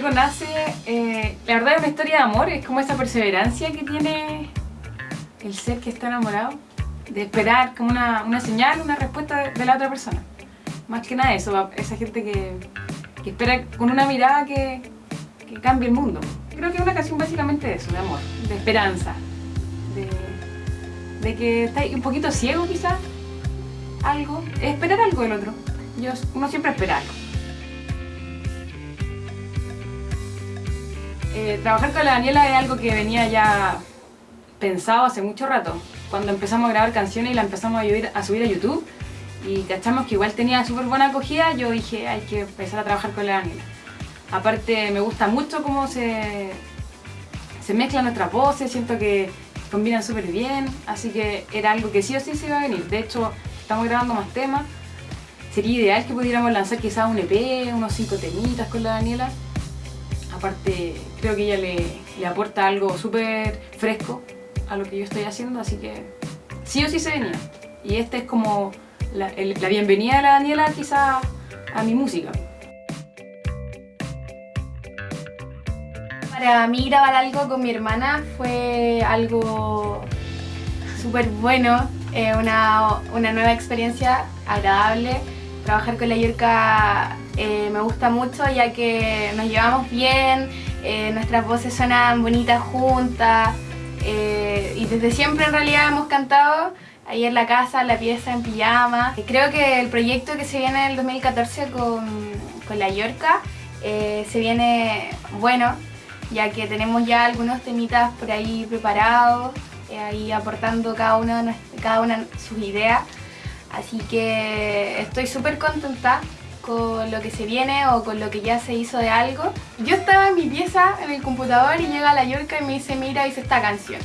algo nace, eh, la verdad es una historia de amor, es como esa perseverancia que tiene el ser que está enamorado, de esperar como una, una señal, una respuesta de, la otra persona. Más que nada eso, esa gente que, espera con una mirada que, que cambie el mundo. Creo que es una canción básicamente de eso, de amor, de esperanza, de, que está un poquito ciego quizás, algo, esperar algo del otro. Yo, uno siempre espera algo. Eh, trabajar con la Daniela es algo que venía ya pensado hace mucho rato. Cuando empezamos a grabar canciones y la empezamos a subir a, YouTube y cachamos que igual tenía súper buena acogida, yo dije hay que empezar a trabajar con la Daniela. Aparte me gusta mucho cómo se, se mezclan nuestras voces, siento que combinan súper bien, así que era algo que sí o sí se iba a venir. De hecho, estamos grabando más temas. Sería ideal que pudiéramos lanzar quizás un EP, unos cinco temitas con la Daniela aparte creo que ella le, aporta algo súper fresco a lo que yo estoy haciendo, así que sí o sí se venía. Y esta es como la, bienvenida de la Daniela quizá a mi música. Para mí grabar algo con mi hermana fue algo súper bueno, eh, una, una nueva experiencia agradable. Trabajar con la Yurka eh, me gusta mucho ya que nos llevamos bien, eh, nuestras voces suenan bonitas juntas eh, y desde siempre en realidad hemos cantado ahí en la casa, en la pieza, en pijama. Creo que el proyecto que se viene en el 2014 con, con la Yorca se viene bueno, ya que tenemos ya algunos temitas por ahí preparados, ahí aportando cada cada una sus ideas. Así que estoy súper contenta con lo que se viene o con lo que ya se hizo de algo. Yo estaba en mi pieza, en el computador, y llega la Yorka y me dice, mira, hice esta canción.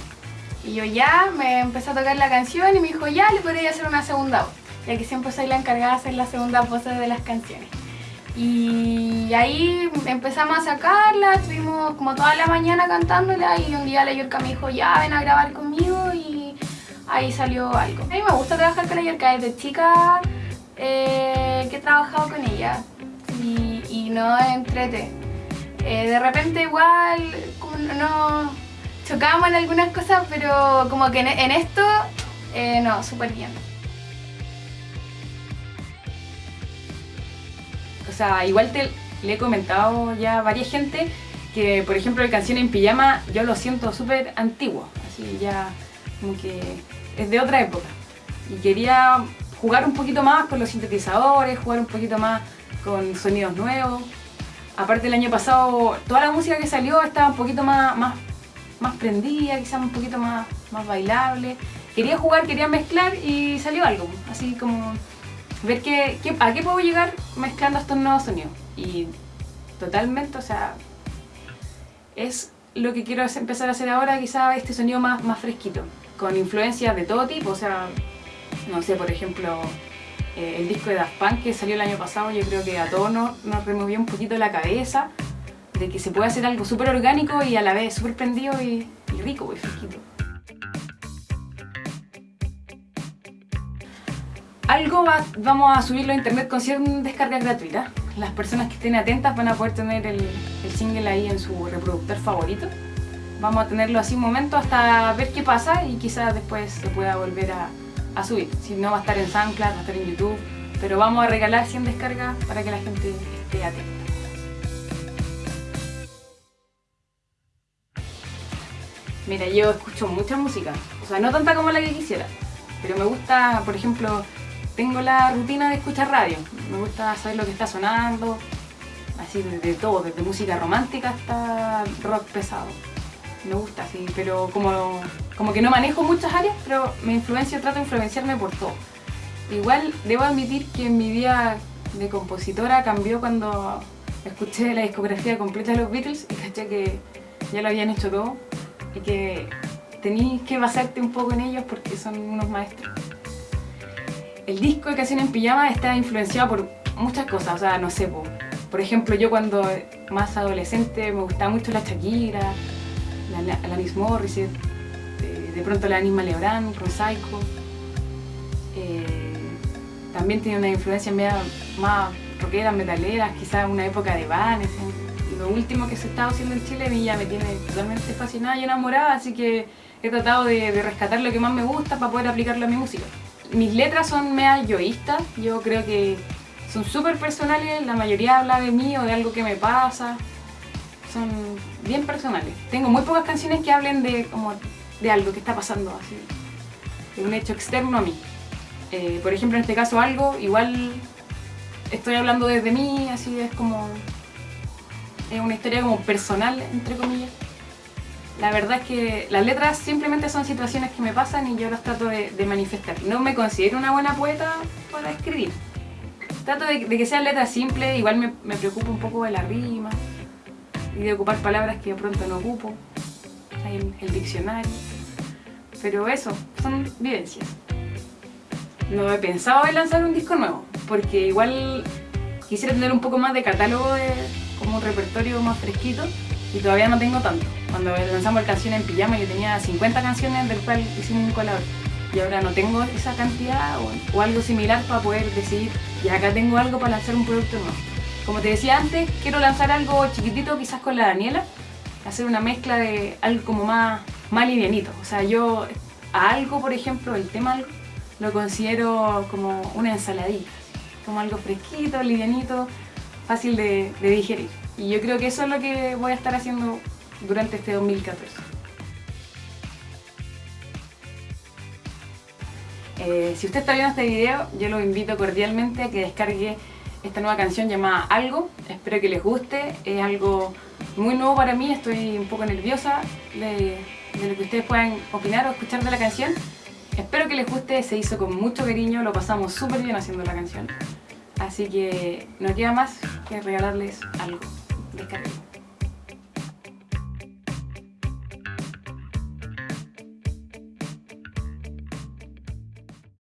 Y yo ya me empecé a tocar la canción y me dijo, ya, le podría hacer una segunda voz, ya que siempre soy la encargada de hacer las segundas voces de las canciones. Y ahí empezamos a sacarla, estuvimos como toda la mañana cantándola y un día la Yorka me dijo, ya, ven a grabar conmigo y ahí salió algo. A mí me gusta trabajar con la Yorka desde chica, eh, que he trabajado con ella y, no entrete. Eh, de repente igual no chocamos en algunas cosas, pero como que en, esto, eh, no, súper bien. O sea, igual te le he comentado ya a varias gente que, por ejemplo, la canción en pijama yo lo siento súper antiguo, así ya como que es de otra época. Y quería jugar un poquito más con los sintetizadores, jugar un poquito más con sonidos nuevos. Aparte el año pasado toda la música que salió estaba un poquito más, más, más prendida, quizás un poquito más, más bailable. Quería jugar, quería mezclar y salió algo, así como ver qué, a qué puedo llegar mezclando estos nuevos sonidos. Y totalmente, o sea, es lo que quiero empezar a hacer ahora, quizás este sonido más, más fresquito, con influencias de todo tipo, o sea, no sé, por ejemplo, eh, el disco de Daft Punk que salió el año pasado, yo creo que a todos nos, removió un poquito la cabeza de que se puede hacer algo súper orgánico y a la vez súper prendido y, rico y fresquito. Algo vamos a subirlo a internet con cierta descarga gratuita. Las personas que estén atentas van a poder tener el, el single ahí en su reproductor favorito. Vamos a tenerlo así un momento hasta ver qué pasa y quizás después se pueda volver a, a subir. Si no, va a estar en SoundCloud, va a estar en YouTube, pero vamos a regalar 100 descargas para que la gente esté atenta. Mira, yo escucho mucha música, o sea, no tanta como la que quisiera, pero me gusta, por ejemplo, tengo la rutina de escuchar radio, me gusta saber lo que está sonando, así de, todo, desde música romántica hasta rock pesado. Me gusta, sí, pero como como que no manejo muchas áreas, pero me influencio, trato de influenciarme por todo. Igual debo admitir que mi vida de compositora cambió cuando escuché la discografía completa de los Beatles y caché que ya lo habían hecho todo y que tenías que basarte un poco en ellos porque son unos maestros. El disco de Canción en Pijama está influenciado por muchas cosas, o sea, no sé, por, ejemplo, yo cuando más adolescente me gustaba mucho la Shakira, la, la Miss Morris, de pronto la Anima Lebrán Psycho. Eh, también tiene una influencia más rockeras, metaleras, quizás una época de Van, lo último que se está haciendo en Chile a mí ya me tiene totalmente fascinada y enamorada, así que he tratado de, de rescatar lo que más me gusta para poder aplicarlo a mi música. Mis letras son mea yoístas, yo creo que son súper personales, la mayoría habla de mí o de algo que me pasa, son bien personales. Tengo muy pocas canciones que hablen de, como, de algo que está pasando, así, de un hecho externo a mí. Eh, por ejemplo, en este caso algo, igual estoy hablando desde mí, así es como... Es una historia como personal, entre comillas. La verdad es que las letras simplemente son situaciones que me pasan y yo las trato de, de manifestar. No me considero una buena poeta para escribir. Trato de, que sean letras simples, igual me, me preocupa un poco de la rima y de ocupar palabras que de pronto no ocupo. El, el diccionario. Pero eso, son vivencias. No he pensado en lanzar un disco nuevo, porque igual quisiera tener un poco más de catálogo, de, como un repertorio más fresquito, y todavía no tengo tanto. Cuando lanzamos el canción en pijama yo tenía 50 canciones del cual hicimos un colabor. Y ahora no tengo esa cantidad o, o algo similar para poder decidir, y acá tengo algo para lanzar un producto nuevo. Como te decía antes, quiero lanzar algo chiquitito quizás con la Daniela, hacer una mezcla de algo como más, más livianito. O sea, yo a algo, por ejemplo, el tema lo considero como una ensaladilla, como algo fresquito, livianito, fácil de, de digerir. Y yo creo que eso es lo que voy a estar haciendo durante este 2014. Eh, si usted está viendo este video, yo lo invito cordialmente a que descargue esta nueva canción llamada Algo. Espero que les guste, es algo muy nuevo para mí, estoy un poco nerviosa de, lo que ustedes puedan opinar o escuchar de la canción. Espero que les guste, se hizo con mucho cariño, lo pasamos súper bien haciendo la canción. Así que no queda más que regalarles algo. Descarguen.